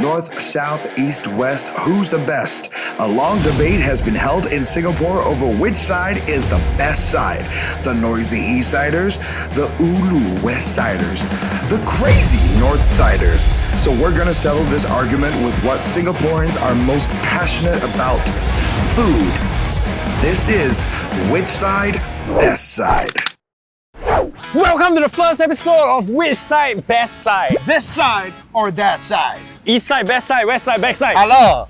North, south, east, west, who's the best? A long debate has been held in Singapore over which side is the best side. The noisy East Siders, the Ulu West Siders, the crazy North Siders. So we're gonna settle this argument with what Singaporeans are most passionate about food. This is Which Side, Best Side. Welcome to the first episode of Which Side Best Side? This side or that side? East side, best side, west side, back side. Hello.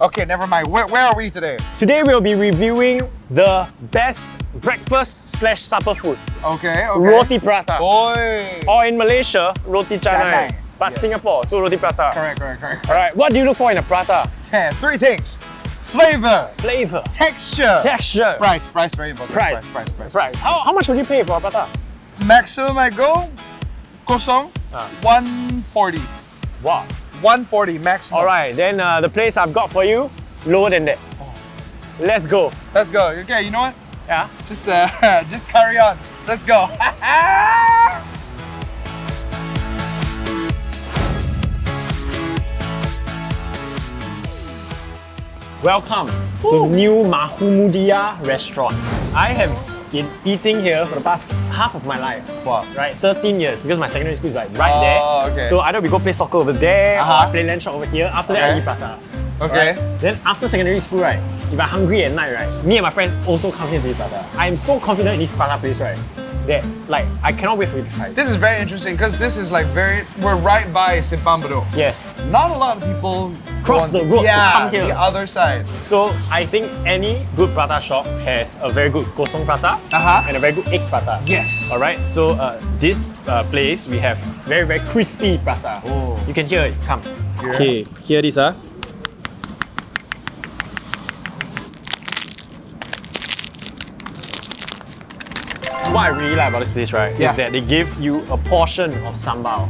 Okay, never mind. Where, where are we today? Today we'll be reviewing the best breakfast slash supper food. Okay, okay. Roti prata. Boy. Or in Malaysia, roti canai. Canai, But yes. Singapore, so roti prata. Correct, correct, correct. Alright, what do you look for in a prata? Okay, three things. Flavor, Flavor, texture, texture, price. Price very important. price, price, price. price. How, how much would you pay for a prata? Maximum I go, kosong, Ah. 140. Wow. 140 maximum. Alright, then uh, the place I've got for you, lower than that. Let's go. Let's go. Okay, you know what? Yeah? Just uh, just carry on. Let's go. Welcome to new Mahumudia restaurant. I have been eating here for the past half of my life. Wow. Right, 13 years because my secondary school is like right Oh, there. okay. So either we go play soccer over there or Uh-huh. I play land shot over here. After that, I Okay. eat prata. Okay. Right? Then after secondary school, right, if I'm hungry at night, right, me and my friends also come here to eat prata. I'm so confident in this prata place, right, that like I cannot wait for you to try. it. This is very interesting because this is like very, we're right by Simpang Yes. Not a lot of people Cross go the road to yeah, come here. the other side. So I think any good prata shop has a very good kosong prata Uh-huh. and a very good egg prata. Yes. All right. So uh, this uh, place we have very very crispy prata. Oh. You can hear it. Come. Here. Okay. Hear this, ah. What I really like about this place, right, Yeah. is that they give you a portion of sambal,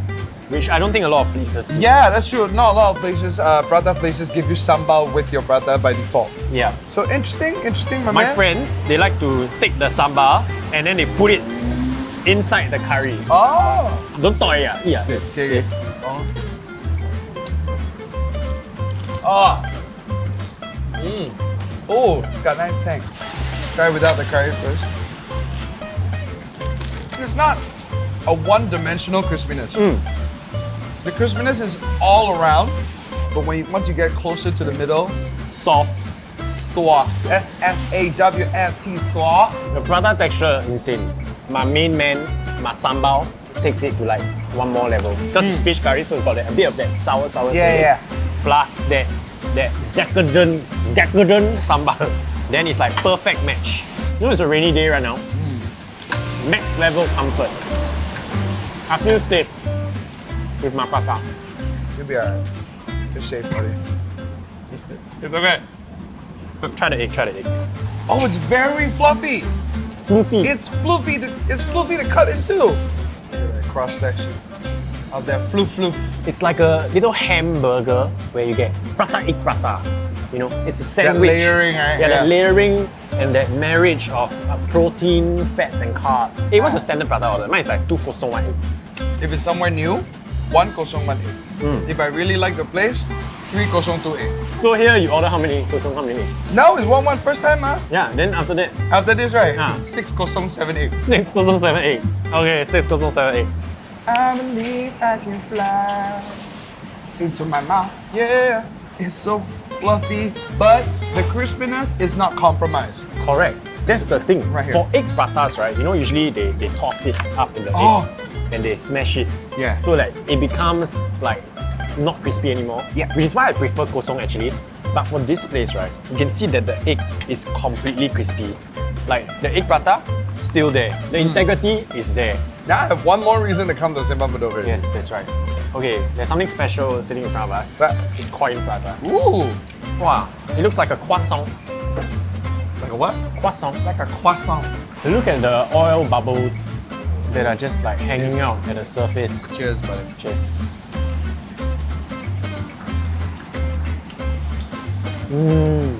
which I don't think a lot of places. do. Yeah, that's true. Not a lot of places, uh, prata places give you sambal with your prata by default. Yeah. So interesting, interesting, my, My man. friends, they like to take the sambal and then they put it inside the curry. Oh. Don't talk yeah, yeah. Okay, okay, okay. Oh. Mm. Oh, got nice tang. Try without the curry first. It's not a one-dimensional crispiness. Mm. The crispiness is all around, but when you, once you get closer to the middle, Soft. Swa. S S A W F T Swa. The prata texture insane. My main man, my sambal, takes it to like one more level. Because it's fish curry, so it's got a bit of that sour, sour. Yeah, taste. yeah. Plus that that decadent, decadent sambal. Then it's like perfect match. You know it's a rainy day right now. Max level comfort. I feel safe with my papa. You'll be alright. It's safe, buddy. It's okay. Try the egg, try the egg. Oh, it's very fluffy. Fluffy. It's fluffy. To, it's fluffy to cut into. Look that cross section of that floof floof. It's like a little hamburger where you get prata egg prata. You know, it's a That sandwich. layering, right? Yeah, that layering and that marriage of uh, protein, fats, and carbs. Hey, what's your standard prata order? Mine is like two kosong one egg. If it's somewhere new, one kosong one egg. Hmm. If I really like the place, three kosong two egg. So here you order how many kosong, how many? egg? No, it's one one first time, huh? Yeah, then after that, After this, right? Ah. Six kosong seven egg. six kosong, seven egg. Okay, six kosong, seven egg. I believe I can fly into my mouth. Yeah, it's so fluffy, but the crispiness is not compromised. Correct. That's the thing. Right here. For egg pratas, right, you know, usually they, they toss it up in the Oh. egg and they smash it. Yeah. So like it becomes like not crispy anymore. Yeah. Which is why I prefer kosong actually. But for this place, right, you can see that the egg is completely crispy. Like the egg prata, still there. The Hmm. integrity is there. Now I have one more reason to come to Simpang Bedok. Yes, that's right. Okay, there's something special sitting in front of us. But- It's coin prata. Ooh, Wow, it looks like a croissant. like a what? Croissant. Like a croissant. Look at the oil bubbles that are just like hanging Yes. out at the surface. Cheers, buddy. Cheers. Mmm.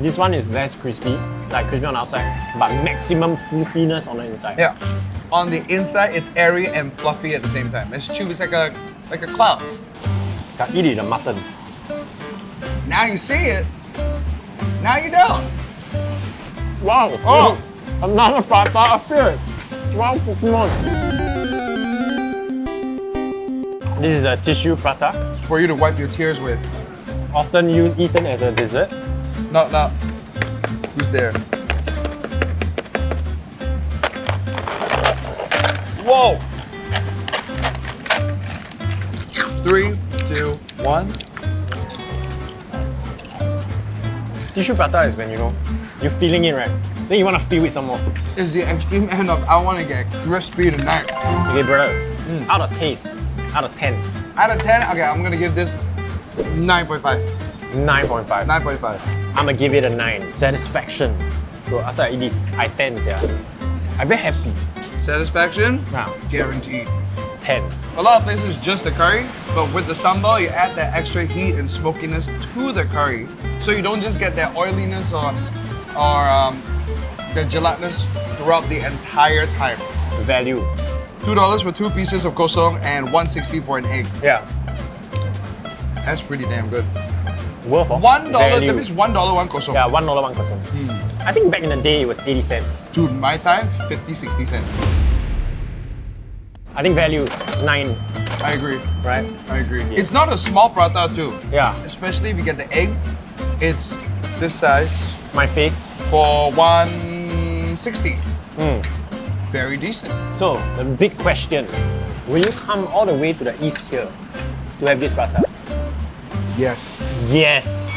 This one is less crispy, like crispy on the outside, but maximum fluffiness on the inside. Yeah. On the inside, it's airy and fluffy at the same time. It's chewy. It's like a like a cloud. Gotta eat the mutton. Now you see it. Now you don't. Wow! Oh! Another prata appeared! Wow, Pokemon! This is a tissue prata, For you to wipe your tears with. often used eaten as a dessert. No, no. Who's there? Three, two, one. Tissue prata is when you know you're feeling it right. Then you want to feel it some more. Is the extreme end of I want to get crispy tonight. Okay, brother. Mm. Out of taste, out of 10, Out of 10, okay, I'm gonna give this 9.5. 9.5. 9.5. I'm gonna give it a 9. Satisfaction. Bro, after I eat this, I 10 yeah. I'm very happy. Satisfaction? Now, Guaranteed. 10. A lot of places just the curry, but with the sambal, you add that extra heat and smokiness to the curry. So you don't just get that oiliness or, or um, the gelatinous throughout the entire time. Value. $2 for two pieces of kosong and 160 for an egg. Yeah. That's pretty damn good. Worth of $1, value. that means $1 one kosong. Yeah, one dollar one kosong. I think back in the day it was 80 cents. Dude, my time, 50, 60 cents. I think value 9, I agree. right? I agree. It's not a small prata too. Yeah. Especially if you get the egg. It's this size My face. for 160. Mm. Very decent. So, the big question. Will you come all the way to the east here to have this prata? Yes. Yes.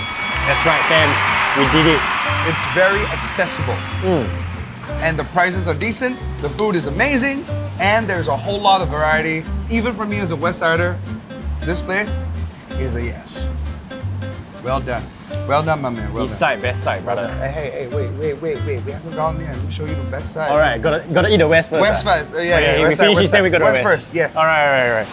That's right, fam. We did it. It's very accessible. And the prices are decent, the food is amazing, and there's a whole lot of variety. Even for me as a West Sider, this place is a yes. Well done. Well done, my man. Well East side, best side, brother. Hey, hey, hey, wait, wait, wait, wait. We haven't gone there. Let me show you the best side. All right, gotta gotta eat the west first. West first. Uh, yeah, Okay, yeah, we west side, finish west then we side. go to West west. first, yes. All right, all right, all right.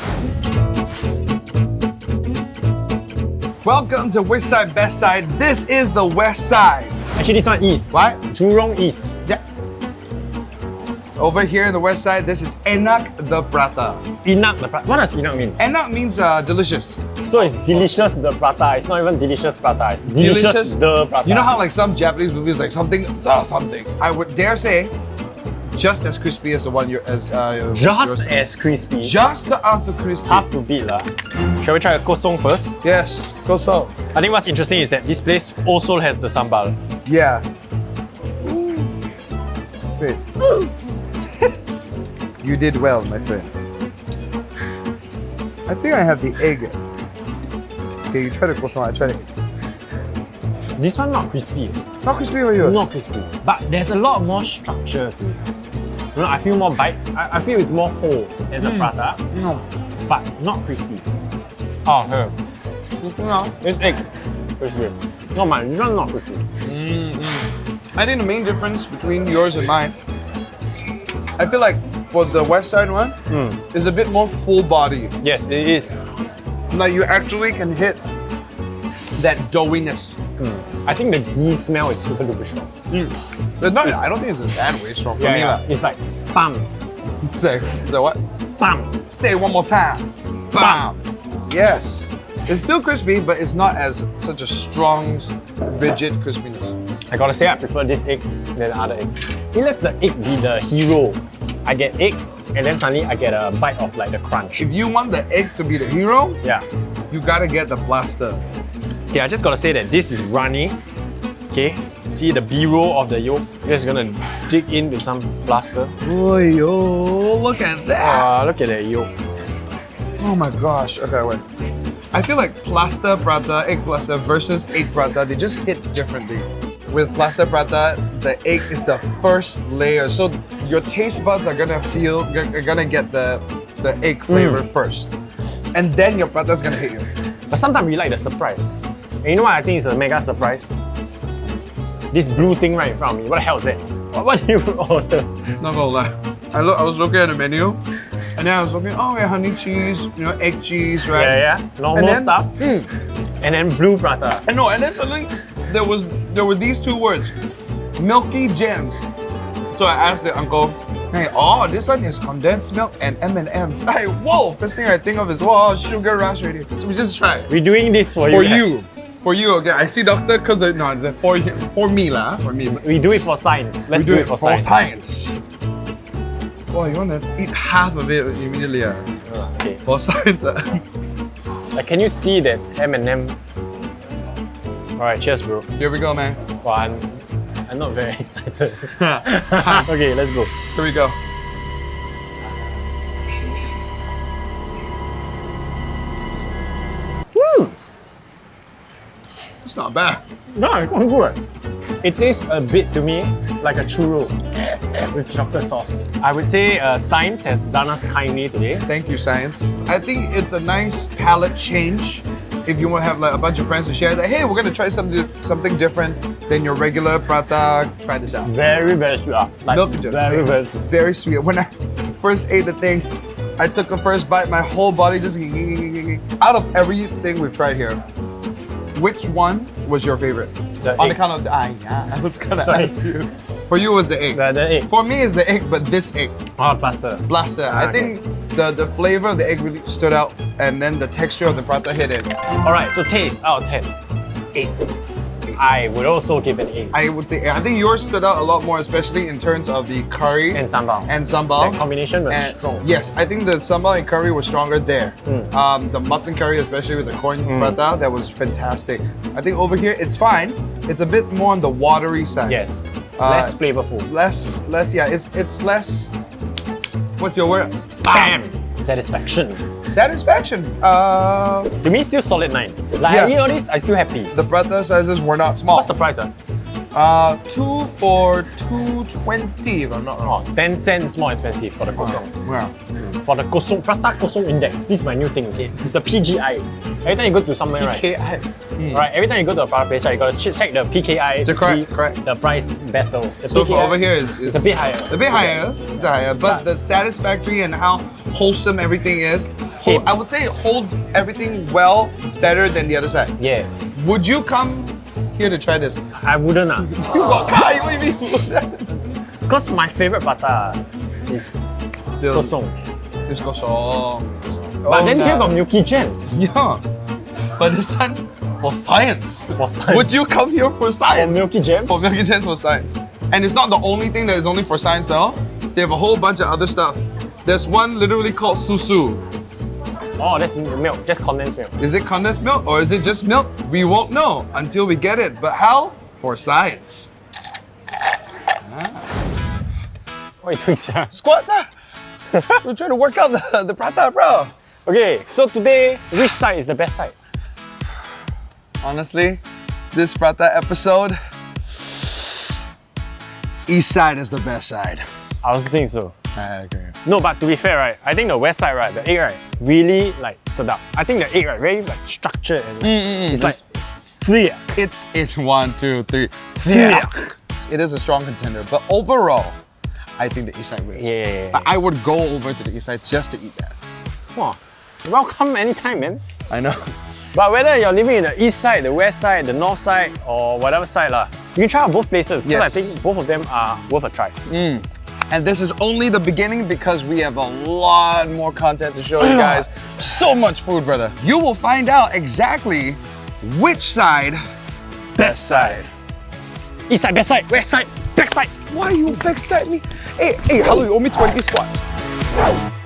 Welcome to Which Side Best Side. This is the West Side. Actually, this one east. What? Jurong East. Yeah. Over here in the West Side, this is Enak the Prata. Enak the prata. What does Enak mean? Enak means uh, delicious. So it's delicious the prata. It's not even delicious prata. It's delicious, the prata. You know how like some Japanese movies like something uh, something. I would dare say, just as crispy as the one you're as uh, just yours. as crispy. just as crispy. Tough to beat lah. Shall we try a kosong first? Yes, kosong. I think what's interesting is that this place also has the sambal. Yeah. Wait. You did well, my friend. I think I have the egg. Okay, you try the kosong, I try the egg. This one not crispy. Not crispy for you. Not crispy. But there's a lot more structure to it. You know, I feel more bite. I, I feel it's more whole as a mm. prata, No. but not crispy. Oh, here. It's egg. Crispy. No, man, this one not crispy. Mm-hmm. I think the main difference between yours and mine, I feel like for the west side one, hmm. is a bit more full body. Yes, it is. Like you actually can hit that doughiness. Hmm. I think the ghee smell is super duper strong. Hmm. But not, It's- I don't think it's that way strong for Yeah, me. yeah. It's like bam, Say, say what? bam. Say it one more time. Bam. Yes. It's still crispy, but it's not as such a strong, rigid crispiness. I gotta say I prefer this egg than the other egg. It lets the egg be the hero. I get egg and then suddenly I get a bite of like the crunch. If you want the egg to be the hero, Yeah. you gotta get the plaster. Okay, I just gotta say that this is runny. Okay, see the B-roll of the yolk. Just gonna dig in with some plaster. Oh, yo, look at that. Ah, look at that yolk. Oh my gosh. Okay, wait. I feel like plaster prata, egg plaster versus egg prata, they just hit differently. With plaster prata, the egg is the first layer, so your taste buds are gonna feel, are gonna get the the egg flavor first, and then your prata is gonna hit you. But sometimes we like the surprise. And you know what I think is a mega surprise? This blue thing right in front of me. What the hell is that? What, what did you order? Not gonna lie, I look, I was looking at the menu, and then I was looking, oh yeah, honey cheese, you know, egg cheese, right? Yeah, yeah. Normal And then- stuff. Mm. And then blue prata. And no, and then suddenly there was there were these two words, milky gems. So I asked the uncle, Hey, oh, this one is condensed milk and M&M's. Hey, whoa, first thing I think of is, wow, sugar rush already. So we just try. We're doing this for, For you. For you. For you, okay. I see doctor, because, no, it's for, you- for me lah, for me. We do it for science. Let's we do, it for, science. science. Oh, you want to eat half of it immediately? Uh, okay. For science. ah. Like, can you see that M&M? Alright, cheers, bro. Here we go, man. Well, I'm, I'm not very excited. okay, let's go. Here we go. Woo! It's not bad. No, it's quite good. It tastes a bit to me like a churro with chocolate sauce. I would say uh, science has done us kindly today. Thank you, science. I think it's a nice palate change. If you want to have like a bunch of friends to share that, hey, we're gonna try something something different than your regular prata. Try this out. Very, very sweet. Like, Milk chocolate. very, very sweet. Very sweet. When I first ate the thing, I took a first bite, my whole body just out of everything we've tried here. Which one was your favorite? The On the egg. count of ah, yeah, I was gonna Sorry. you. For you was the egg. The, the egg. For me, it's the egg, but this egg. Oh, plaster. Blaster. Ah, I okay. think the, the flavor of the egg really stood out, and then the texture of the prata hit it. Alright, so taste out of 10. 8. I would also give an 8. I would say I think yours stood out a lot more, especially in terms of the curry And sambal. and sambal. That combination was And- strong. Yes, I think the sambal and curry was stronger there. Mm. Um, the mutton curry, especially with the coin prata, that was fantastic. I think over here it's fine. It's a bit more on the watery side. Yes. Uh, Less flavorful. Less, less. Yeah, it's it's less. What's your word? Bam! Satisfaction. Satisfaction. Uh, To me, still solid 9. Like, Yeah. I eat all this, I still happy. the prata sizes were not small. What's the price? Uh? Uh, two for two twenty, if I'm not Oh, wrong. 10 cents more expensive for the kosong. Yeah. For the kosong, prata kosong index. This is my new thing, okay? It's the PKI. Every time you go to somewhere, right? PKI. Right, every time you go to a prata place, right, you gotta check the PKI to correct, see correct. the price battle. The So for over here is, is it's a bit higher. A bit higher, it's higher, but But- the satisfactory and how wholesome everything is. So Same. I would say it holds everything well, better than the other side. Yeah, Would you come here to try this? I wouldn't ah. You got Kai, what do you mean? Because my favorite prata is Still, kosong. It's kosong. But Oh, then here nah. got Milky Gems Yeah. But this one for science. for science. Would you come here for For science? Milky Gems? For Milky Chance for science. And it's not the only thing that is only for science though. They have a whole bunch of other stuff. There's one literally called susu. Oh, that's milk, just condensed milk. Is it condensed milk or is it just milk? We won't know until we get it. But how? For science. What are you doing, sir? Squats ah! We're trying to work out the, the prata, bro. Okay, so today, which side is the best side? Honestly, this prata episode, east side is the best side. I also think so. I agree. No, but to be fair, right, I think the west side, right, the egg, right, really like sedap. I think the egg, right, very like structured and Mm, it's like clear. It's it's one, two, three. Yeah. It is a strong contender, but overall, I think the east side wins. Yeah, yeah, yeah. But I would go over to the east side just to eat that. Wow. Welcome anytime, man. I know. But whether you're living in the east side, the west side, the north side, or whatever side, lah, you can try out both places because I think both of them are worth a try. Mm. And this is only the beginning because we have a lot more content to show you guys. So much food, brother. You will find out exactly which side, best side. East side, best side, west side, back side. Why you backside me? Hey, hey, hello, you owe me 20 squats.